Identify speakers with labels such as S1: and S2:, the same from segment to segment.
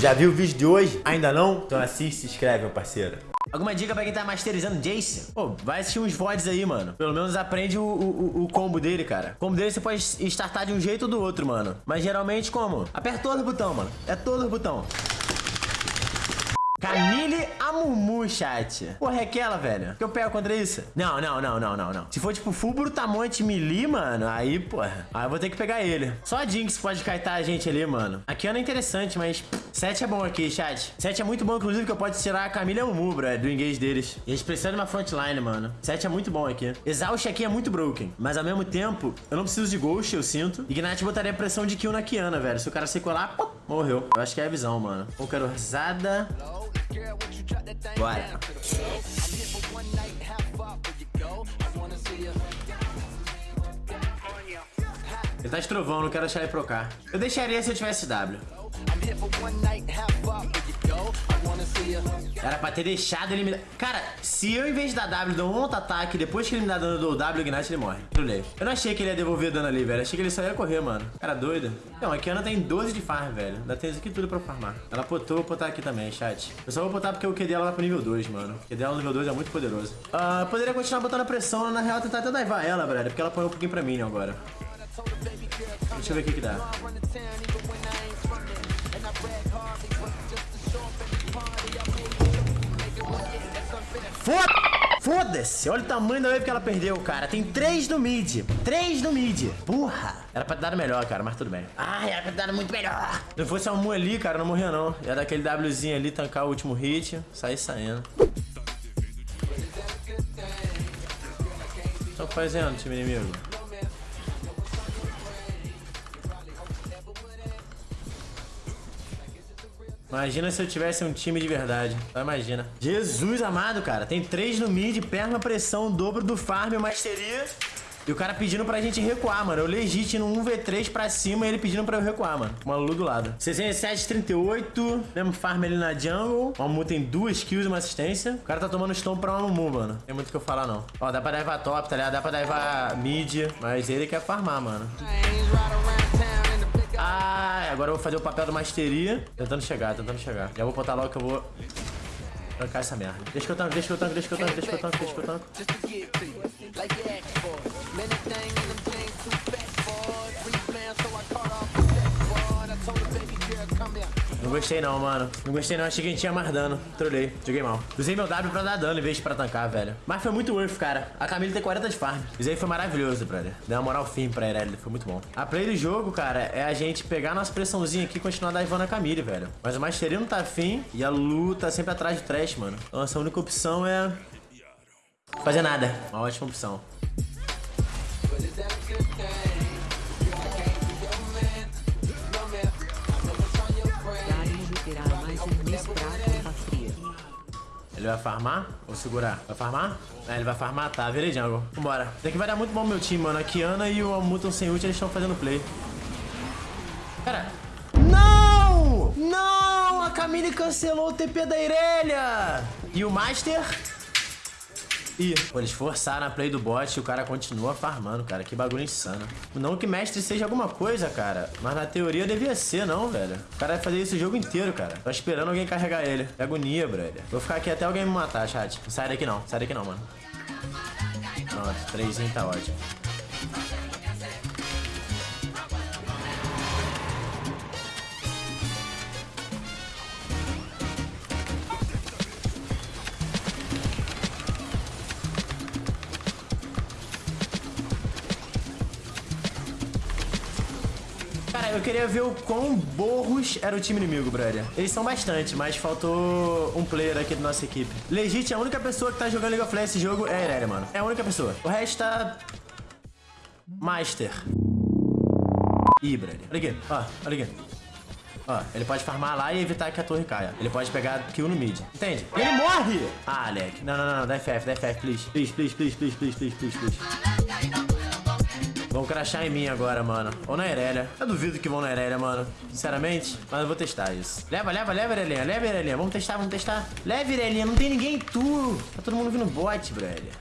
S1: Já viu o vídeo de hoje? Ainda não? Então assiste e se inscreve, meu parceiro. Alguma dica pra quem tá masterizando Jace? Pô, vai assistir uns VODs aí, mano. Pelo menos aprende o, o, o, combo dele, cara. O combo dele você pode startar de um jeito ou do outro, mano. Mas geralmente como? Aperta todos os botão, mano. É todos os botão. Camille Amumu, chat. Porra, é aquela, velho. Que eu pego contra isso? Não, não, não, não, não, não. Se for, tipo, full brutamonte melee, mano, aí, porra. Aí eu vou ter que pegar ele. Só a Jinx pode kaitar a gente ali, mano. Aqui é interessante, mas 7 é bom aqui, chat. 7 é muito bom, inclusive, que eu posso tirar a Camille Amumu, bro, do engage deles. E a gente precisa de uma frontline, mano. 7 é muito bom aqui. Exaust aqui é muito broken. Mas, ao mesmo tempo, eu não preciso de Ghost, eu sinto. Ignite botaria pressão de kill na Kiana, velho. Se o cara se colar, pô, morreu. Eu acho que é a visão, mano. Pokerosada. Bora. Ele tá estrovão, não quero deixar ele procar. Eu deixaria se eu tivesse W. Era pra ter deixado ele me. Cara, se eu, em vez da W, dou um auto-ataque, depois que ele me dá dano do W, o Ignite, ele morre. Eu não achei que ele ia devolver dano ali, velho. Achei que ele só ia correr, mano. Cara doido. Não, a Kiana tem 12 de farm, velho. Ainda tem isso aqui tudo pra farmar. Ela potou, vou botar aqui também, chat. Eu só vou botar porque o QD dela vai pro nível 2, mano. O QD dela no nível 2 é muito poderoso. Uh, poderia continuar botando pressão, na real, tentar até daivar ela, velho. Porque ela põe um pouquinho pra mim agora. Deixa eu ver o que que dá. Foda-se! Olha o tamanho da wave que ela perdeu, cara. Tem três no mid. Três no mid. Porra! Era pra ter dado melhor, cara, mas tudo bem. Ah, era pra ter dado muito melhor. Se fosse a Mu ali, cara, não morria não. Ia dar aquele Wzinho ali, tancar o último hit, sair saindo. Estão fazendo, time inimigo? Imagina se eu tivesse um time de verdade. Só imagina. Jesus amado, cara. Tem três no mid, perna, pressão, dobro do farm, masteria. E o cara pedindo pra gente recuar, mano. Eu legit no 1v3 pra cima e ele pedindo pra eu recuar, mano. Uma Lulu do lado. 67, 38. Mesmo farm ali na jungle. O Amu tem duas kills e uma assistência. O cara tá tomando stone pra Amu, mano. Tem muito o que eu falar, não. Ó, dá pra daivar top, tá ligado? Dá pra daivar mid. Mas ele quer farmar, mano. Agora eu vou fazer o papel do masteria. Tentando chegar, tentando chegar. Já vou botar logo que eu vou trancar essa merda. Deixa que eu tanco, deixa que eu tanco, deixa que eu tanco, deixa que eu tanco, deixa que eu tanco. Não gostei não, mano. Não gostei não, achei que a gente tinha mais dano. Trolei, joguei mal. Usei meu W pra dar dano em vez de pra tancar, velho. Mas foi muito worth, cara. A Camille tem 40 de farm. Isso aí foi maravilhoso, brother. Deu uma moral firme pra Irelia, foi muito bom. A play do jogo, cara, é a gente pegar nossa pressãozinha aqui e continuar daivando a Camille, velho. Mas o Mastery não tá afim e a Lu tá sempre atrás de trash, mano. Então essa única opção é... Fazer nada. Uma ótima opção. Ele vai farmar ou segurar? Vai farmar? É, ele vai farmar? Tá, virei jungle. Vambora. Isso aqui vai dar muito bom meu time, mano. A Kiana e o Amuton sem ult, eles estão fazendo play. Cara. Não! Não! A Camille cancelou o TP da Irelia! E o Master Ih, pô, eles forçaram a play do bot e o cara continua farmando, cara. Que bagulho insano. Não que mestre seja alguma coisa, cara. Mas na teoria devia ser, não, velho. O cara vai fazer isso o jogo inteiro, cara. Tô esperando alguém carregar ele. Que agonia, brother. Vou ficar aqui até alguém me matar, chat. Não sai daqui não. Sai daqui não, mano. Pronto, três tá ótimo. Eu queria ver o quão borros era o time inimigo, brother. Eles são bastante, mas faltou um player aqui da nossa equipe. Legit, a única pessoa que tá jogando League of Legends esse jogo é a Irelia, mano. É a única pessoa. O resto tá... Master. Ih, brother. Olha aqui, ó, olha aqui. Ó, ele pode farmar lá e evitar que a torre caia. Ele pode pegar kill no mid. Entende? Ele morre! Ah, Alec. Não, não, não. Dá FF, dá FF, please. Please, please, please, please, please, please, please, please. Vão crachar em mim agora, mano. Ou na Irelia. Eu duvido que vão na Irelia, mano. Sinceramente. Mas eu vou testar isso. Leva, leva, leva, Irelia. Leva, Irelia. Vamos testar, vamos testar. Leva, Irelia. Não tem ninguém em tu. Tá todo mundo vindo bot, brother.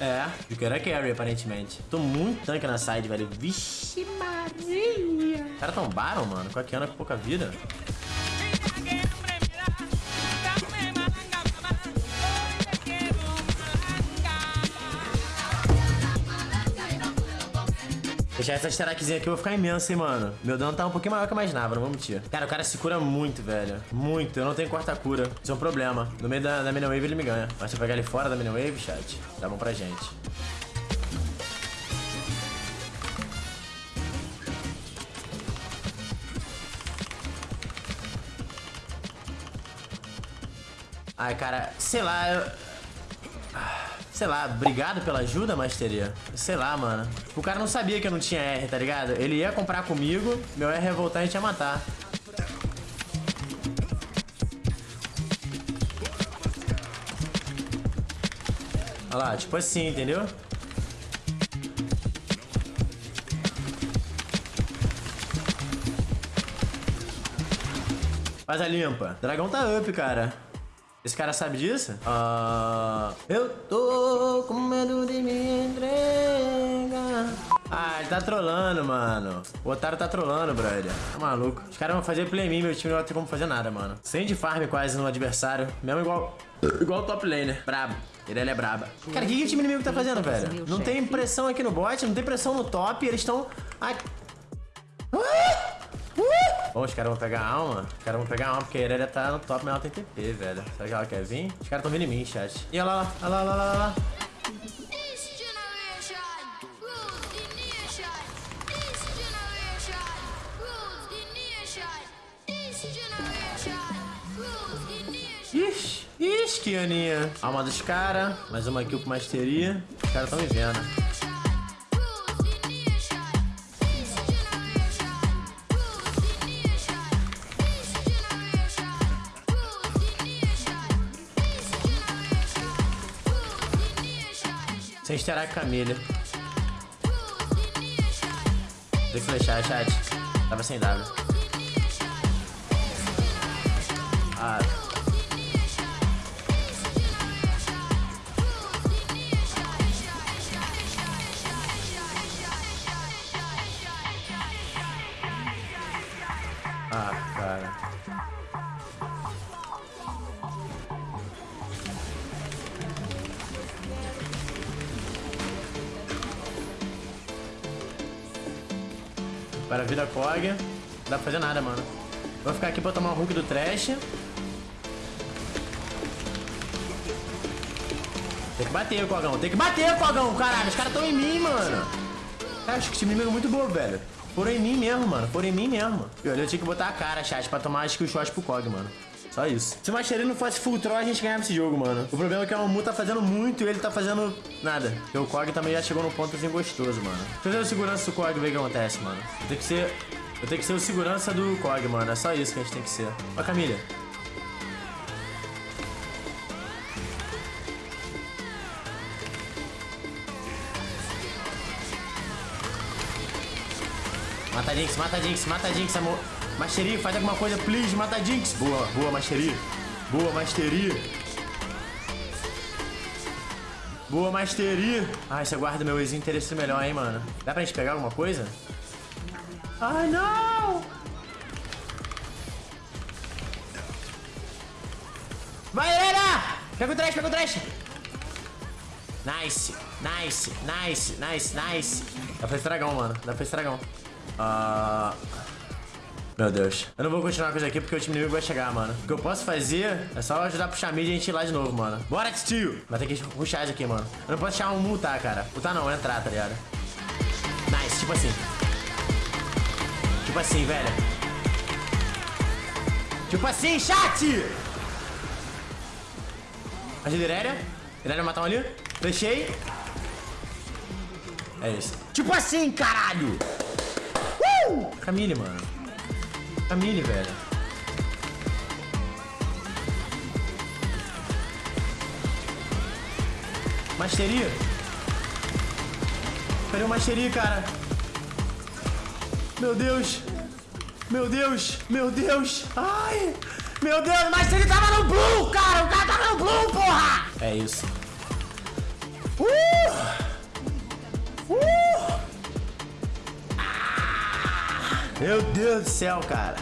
S1: É, o cara carry, aparentemente. Tô muito tanque na side, velho. Vixe Maria. Os caras tão Baron, mano. Com a Kiana com pouca vida. Deixar essa stackzinha aqui, vou ficar imenso, hein, mano. Meu dano tá um pouquinho maior que eu imaginava, não vou mentir. Cara, o cara se cura muito, velho. Muito. Eu não tenho quarta cura. Isso é um problema. No meio da, da minion wave ele me ganha. Mas se eu pegar ele fora da minion wave, chat, dá bom pra gente. Ai, cara, sei lá, eu... Sei lá, obrigado pela ajuda, Masteria. Sei lá, mano. O cara não sabia que eu não tinha R, tá ligado? Ele ia comprar comigo, meu R ia voltar e a gente ia matar. Olha lá, tipo assim, entendeu? Faz a limpa. Dragão tá up, cara. Esse cara sabe disso? Uh, eu tô com medo de me entregar. Ah, ele tá trolando, mano. O otário tá trolando, brother. Tá maluco. Os caras vão fazer play me, meu time não vai ter como fazer nada, mano. Sem de farm quase no adversário. Mesmo igual... Igual o top laner. Brabo. Ele é braba. Cara, o que, que o time inimigo tá fazendo, velho? Não tem pressão aqui no bot, não tem pressão no top. Eles estão... Ai... Bom, os caras vão pegar a alma. Os caras vão pegar a alma porque a Irelia tá no top, mas ela tem TP, velho. Será que ela quer vir? Os caras tão vindo em mim, chat. E olha lá, olha lá, olha lá, olha lá. Ixi, ixi, que aninha. Alma dos caras. Mais uma kill com masteria. Os caras tão me vendo. Sem esterar Camila. Tem que flechar, chat. Tava sem W. Ah, Para a vida Kog. Não dá pra fazer nada, mano. Vou ficar aqui pra tomar o Hulk do Trash. Tem que bater, Cogão. Tem que bater, Cogão. Caralho, os caras tão em mim, mano. Cara, acho que esse time é muito bom, velho. Foram em mim mesmo, mano. Foram em mim mesmo. Eu, eu tinha que botar a cara, chat, pra tomar acho que o shot pro Cog, mano. Só isso. Se o Macherino fosse full troll, a gente ganhava esse jogo, mano. O problema é que o Amu tá fazendo muito e ele tá fazendo nada. Porque o Kog também já chegou num ponto assim gostoso, mano. Deixa eu o segurança do Kog ver o que acontece, mano. Eu tenho que ser... Eu tenho que ser o segurança do Kog, mano. É só isso que a gente tem que ser. Ó, Camila. Mata a Jinx, mata a Jinx, mata a Jinx, amor. Mastery, faz alguma coisa, please. Mata a Jinx. Boa, boa, Mastery. Boa, Mastery. Boa, Mastery. Ai, você guarda meu ex-interesse melhor, hein, mano. Dá pra gente pegar alguma coisa? Ai, não! Vai, Helena! Pega o trash, pega o trash! Nice, nice, nice, nice, nice. Dá pra estragão, mano. Dá pra estragão. Ah... Uh... Meu Deus. Eu não vou continuar com isso aqui porque o time inimigo vai chegar, mano. O que eu posso fazer é só ajudar a puxar mid e a gente ir lá de novo, mano. Bora, tio! Vai ter que puxar isso aqui, mano. Eu não posso deixar um multar, cara. Multar não, entrar, tá ligado? Nice, tipo assim. Tipo assim, velho. Tipo assim, chat! Ajuda Irélia. Irélia matar um ali. Fechei. É isso. Tipo assim, caralho! Uh! Camille, mano. Camille, velho. Masteria? Cadê o Masteria, cara? Meu Deus. Meu Deus. Meu Deus. Ai. Meu Deus, mas ele tava no blue, cara. O cara tava no blue, porra. É isso. Meu Deus do céu, cara.